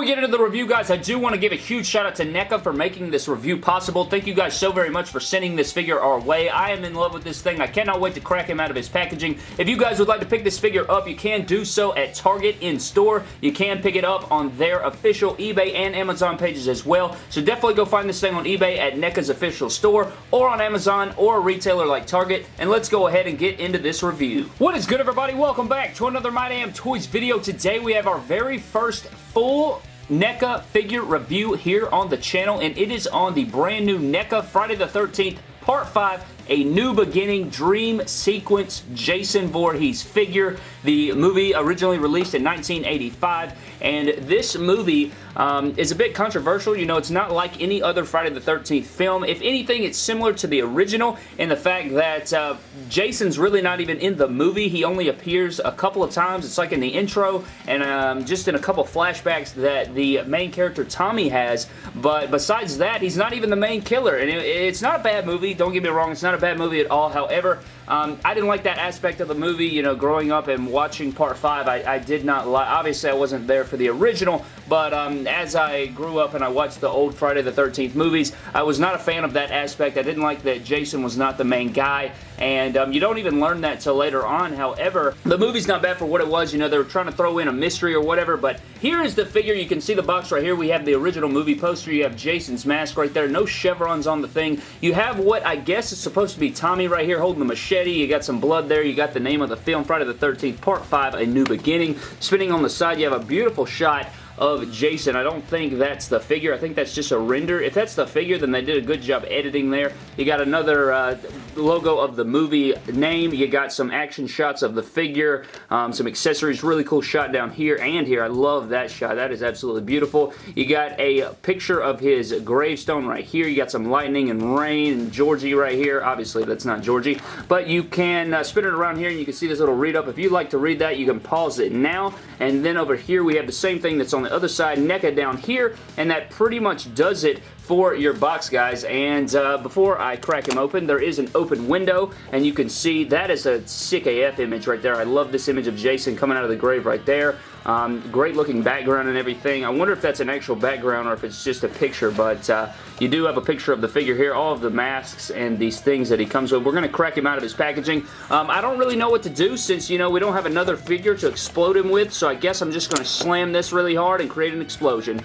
We get into the review, guys, I do want to give a huge shout out to NECA for making this review possible. Thank you guys so very much for sending this figure our way. I am in love with this thing. I cannot wait to crack him out of his packaging. If you guys would like to pick this figure up, you can do so at Target in store. You can pick it up on their official eBay and Amazon pages as well. So definitely go find this thing on eBay at NECA's official store or on Amazon or a retailer like Target. And let's go ahead and get into this review. What is good, everybody? Welcome back to another My Damn Toys video. Today we have our very first full NECA figure review here on the channel, and it is on the brand new NECA Friday the 13th Part 5 a New Beginning Dream Sequence Jason Voorhees figure. The movie originally released in 1985, and this movie um, is a bit controversial. You know, it's not like any other Friday the 13th film. If anything, it's similar to the original in the fact that uh, Jason's really not even in the movie. He only appears a couple of times. It's like in the intro and um, just in a couple flashbacks that the main character Tommy has. But besides that, he's not even the main killer. And it, it's not a bad movie. Don't get me wrong. It's not a bad movie at all. However, um, I didn't like that aspect of the movie. You know, growing up and watching Part 5, I, I did not like... Obviously, I wasn't there for the original, but um, as I grew up and I watched the old Friday the 13th movies, I was not a fan of that aspect. I didn't like that Jason was not the main guy, and um, you don't even learn that till later on. However, the movie's not bad for what it was. You know, they were trying to throw in a mystery or whatever, but here is the figure. You can see the box right here. We have the original movie poster. You have Jason's mask right there. No chevrons on the thing. You have what I guess is supposed to be Tommy right here holding the machete. You got some blood there. You got the name of the film, Friday the 13th, Part 5, A New Beginning. Spinning on the side, you have a beautiful shot of Jason. I don't think that's the figure. I think that's just a render. If that's the figure, then they did a good job editing there. You got another uh, logo of the movie name. You got some action shots of the figure, um, some accessories. Really cool shot down here and here. I love that shot. That is absolutely beautiful. You got a picture of his gravestone right here. You got some lightning and rain and Georgie right here. Obviously, that's not Georgie. But you can uh, spin it around here and you can see this little read up. If you'd like to read that, you can pause it now. And then over here, we have the same thing that's on the other side, NECA down here, and that pretty much does it for your box, guys. And uh, before I crack him open, there is an open window, and you can see that is a sick AF image right there. I love this image of Jason coming out of the grave right there. Um, great looking background and everything. I wonder if that's an actual background or if it's just a picture, but uh, you do have a picture of the figure here, all of the masks and these things that he comes with. We're going to crack him out of his packaging. Um, I don't really know what to do since, you know, we don't have another figure to explode him with, so I guess I'm just going to slam this really hard and create an explosion.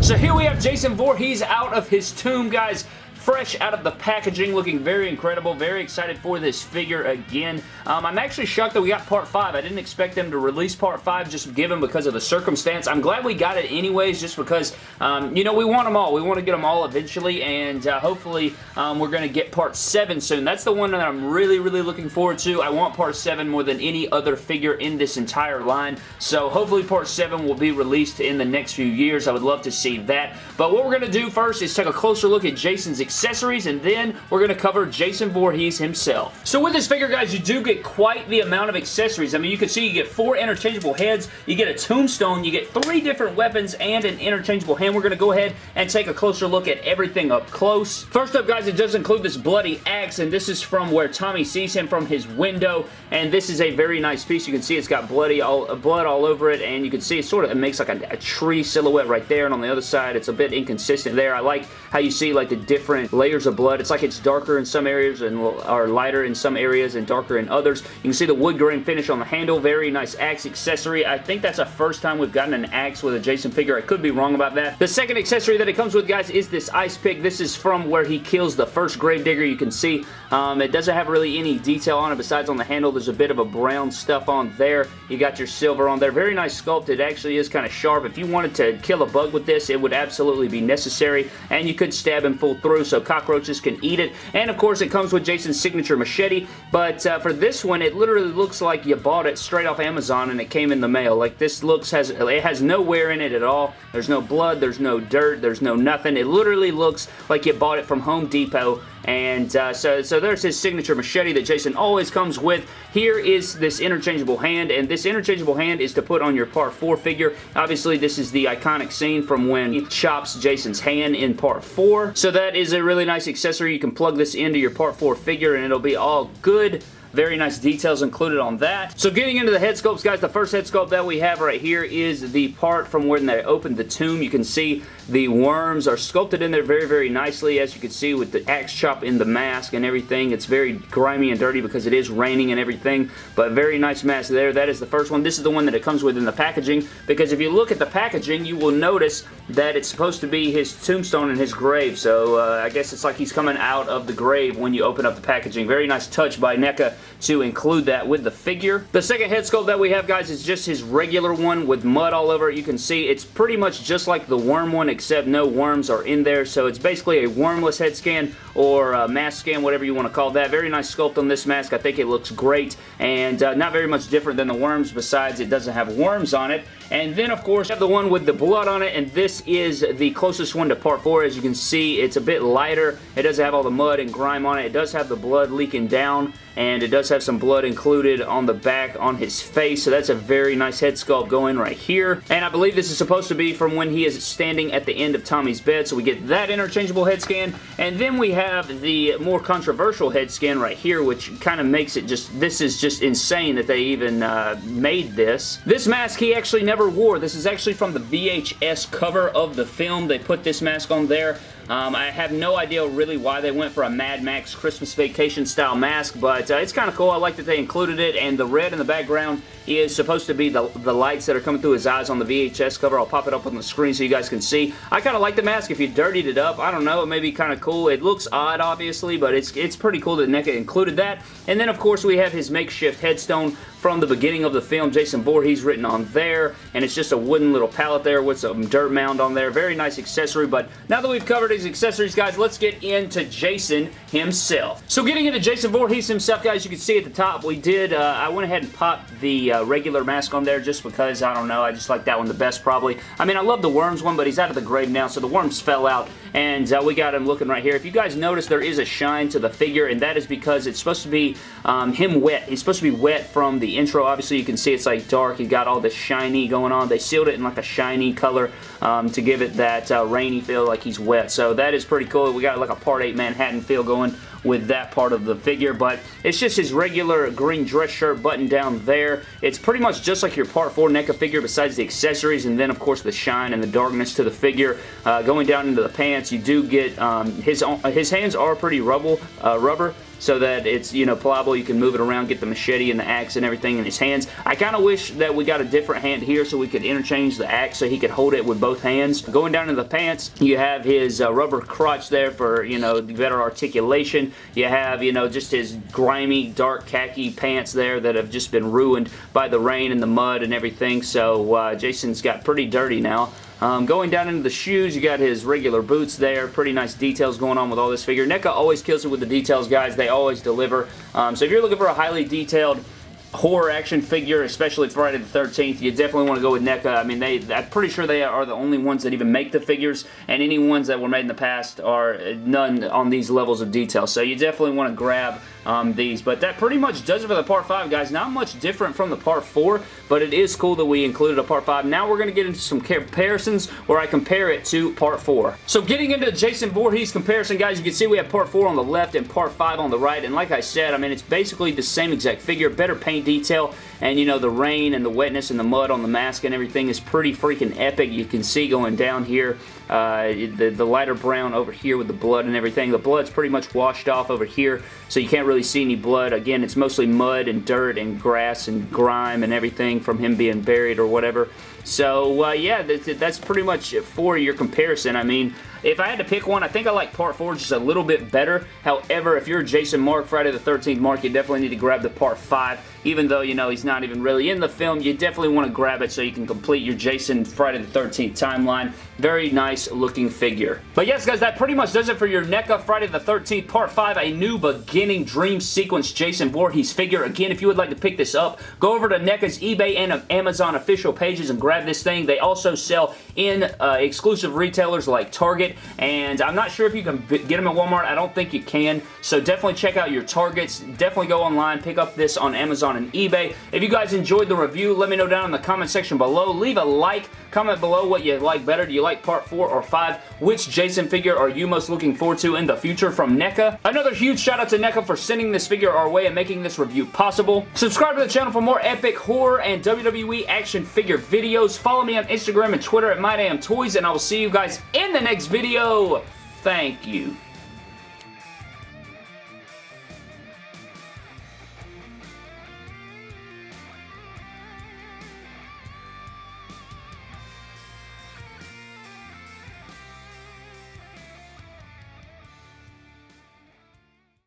So here we have Jason Voorhees out of his tomb, guys fresh out of the packaging, looking very incredible. Very excited for this figure again. Um, I'm actually shocked that we got Part 5. I didn't expect them to release Part 5 just given because of the circumstance. I'm glad we got it anyways just because, um, you know, we want them all. We want to get them all eventually, and uh, hopefully um, we're going to get Part 7 soon. That's the one that I'm really, really looking forward to. I want Part 7 more than any other figure in this entire line, so hopefully Part 7 will be released in the next few years. I would love to see that. But what we're going to do first is take a closer look at Jason's accessories, and then we're going to cover Jason Voorhees himself. So with this figure, guys, you do get quite the amount of accessories. I mean, you can see you get four interchangeable heads, you get a tombstone, you get three different weapons, and an interchangeable hand. We're going to go ahead and take a closer look at everything up close. First up, guys, it does include this bloody axe, and this is from where Tommy sees him from his window, and this is a very nice piece. You can see it's got bloody all, blood all over it, and you can see it sort of it makes like a, a tree silhouette right there, and on the other side, it's a bit inconsistent there. I like how you see like the different layers of blood. It's like it's darker in some areas and or lighter in some areas and darker in others. You can see the wood grain finish on the handle. Very nice axe accessory. I think that's the first time we've gotten an axe with a Jason figure. I could be wrong about that. The second accessory that it comes with, guys, is this ice pick. This is from where he kills the first gravedigger. You can see um, it doesn't have really any detail on it besides on the handle. There's a bit of a brown stuff on there. You got your silver on there. Very nice sculpt. It actually is kind of sharp. If you wanted to kill a bug with this, it would absolutely be necessary. And you could stab him full through so cockroaches can eat it. And of course, it comes with Jason's signature machete. But uh, for this one, it literally looks like you bought it straight off Amazon and it came in the mail. Like this looks has it has no wear in it at all. There's no blood, there's no dirt, there's no nothing. It literally looks like you bought it from Home Depot and uh, so, so there's his signature machete that Jason always comes with. Here is this interchangeable hand, and this interchangeable hand is to put on your Part 4 figure. Obviously, this is the iconic scene from when he chops Jason's hand in Part 4. So that is a really nice accessory. You can plug this into your Part 4 figure, and it'll be all good. Very nice details included on that. So getting into the head sculpts, guys, the first head sculpt that we have right here is the part from when they opened the tomb. You can see the worms are sculpted in there very, very nicely, as you can see with the axe chop in the mask and everything. It's very grimy and dirty because it is raining and everything, but very nice mask there. That is the first one. This is the one that it comes with in the packaging, because if you look at the packaging, you will notice that it's supposed to be his tombstone and his grave, so uh, I guess it's like he's coming out of the grave when you open up the packaging. Very nice touch by NECA to include that with the figure. The second head sculpt that we have, guys, is just his regular one with mud all over it. You can see it's pretty much just like the worm one, except no worms are in there. So it's basically a wormless head scan or mask scan, whatever you want to call that. Very nice sculpt on this mask. I think it looks great and uh, not very much different than the worms besides it doesn't have worms on it. And then, of course, have the one with the blood on it, and this is the closest one to part 4. As you can see, it's a bit lighter. It doesn't have all the mud and grime on it. It does have the blood leaking down, and it does have some blood included on the back on his face, so that's a very nice head sculpt going right here. And I believe this is supposed to be from when he is standing at the end of Tommy's bed, so we get that interchangeable head scan, and then we have the more controversial head scan right here, which kind of makes it just, this is just insane that they even uh, made this. This mask he actually never wore. This is actually from the VHS cover of the film. They put this mask on there. Um, I have no idea really why they went for a Mad Max Christmas Vacation style mask, but uh, it's kind of cool. I like that they included it, and the red in the background is supposed to be the, the lights that are coming through his eyes on the VHS cover. I'll pop it up on the screen so you guys can see. I kind of like the mask. If you dirtied it up, I don't know, it may be kind of cool. It looks odd, obviously, but it's, it's pretty cool that NECA included that. And then, of course, we have his makeshift headstone from the beginning of the film. Jason Voorhees written on there, and it's just a wooden little pallet there with some dirt mound on there. Very nice accessory, but now that we've covered his accessories, guys, let's get into Jason himself. So getting into Jason Voorhees himself, guys, you can see at the top, we did, uh, I went ahead and popped the uh, regular mask on there just because, I don't know, I just like that one the best probably. I mean, I love the Worms one, but he's out of the grave now, so the Worms fell out, and uh, we got him looking right here. If you guys notice, there is a shine to the figure, and that is because it's supposed to be um, him wet. He's supposed to be wet from the intro. Obviously, you can see it's like dark. He's got all this shiny going on. They sealed it in like a shiny color um, to give it that uh, rainy feel like he's wet. So that is pretty cool. We got like a Part 8 Manhattan feel going with that part of the figure, but it's just his regular green dress shirt button down there. It's pretty much just like your Part 4 NECA figure besides the accessories and then, of course, the shine and the darkness to the figure. Uh, going down into the pants, you do get um, his, his hands are pretty rubble, uh, rubber, so that it's, you know, pliable. You can move it around, get the machete and the axe and everything in his hands. I kind of wish that we got a different hand here so we could interchange the axe so he could hold it with both hands. Going down to the pants, you have his uh, rubber crotch there for, you know, better articulation. You have, you know, just his grimy, dark khaki pants there that have just been ruined by the rain and the mud and everything. So uh, Jason's got pretty dirty now. Um, going down into the shoes, you got his regular boots there. Pretty nice details going on with all this figure. NECA always kills it with the details, guys. They always deliver. Um, so if you're looking for a highly detailed horror action figure, especially Friday the 13th, you definitely want to go with NECA. I mean, they, I'm pretty sure they are the only ones that even make the figures, and any ones that were made in the past are none on these levels of detail. So you definitely want to grab um, these. But that pretty much does it for the Part 5, guys. Not much different from the Part 4, but it is cool that we included a Part 5. Now we're going to get into some comparisons where I compare it to Part 4. So getting into Jason Voorhees comparison, guys, you can see we have Part 4 on the left and Part 5 on the right. And like I said, I mean, it's basically the same exact figure, better paint detail, and you know, the rain and the wetness and the mud on the mask and everything is pretty freaking epic. You can see going down here, uh, the, the lighter brown over here with the blood and everything. The blood's pretty much washed off over here, so you can't really see any blood. Again, it's mostly mud and dirt and grass and grime and everything from him being buried or whatever. So, uh, yeah, that's pretty much for your comparison. I mean, if I had to pick one, I think I like Part 4 just a little bit better. However, if you're Jason Mark, Friday the 13th Mark, you definitely need to grab the Part 5. Even though, you know, he's not even really in the film, you definitely want to grab it so you can complete your Jason Friday the 13th timeline. Very nice looking figure. But yes, guys, that pretty much does it for your NECA Friday the 13th Part 5, a new beginning dream sequence Jason Voorhees figure. Again, if you would like to pick this up, go over to NECA's eBay and Amazon official pages and grab this thing. They also sell in uh, exclusive retailers like Target and I'm not sure if you can get them at Walmart. I don't think you can, so definitely check out your Targets. Definitely go online, pick up this on Amazon and eBay. If you guys enjoyed the review, let me know down in the comment section below. Leave a like, comment below what you like better. Do you like part 4 or 5? Which Jason figure are you most looking forward to in the future from NECA? Another huge shout out to NECA for sending this figure our way and making this review possible. Subscribe to the channel for more epic horror and WWE action figure videos. Follow me on Instagram and Twitter at MyDamnToys, and I will see you guys in the next video. Thank you.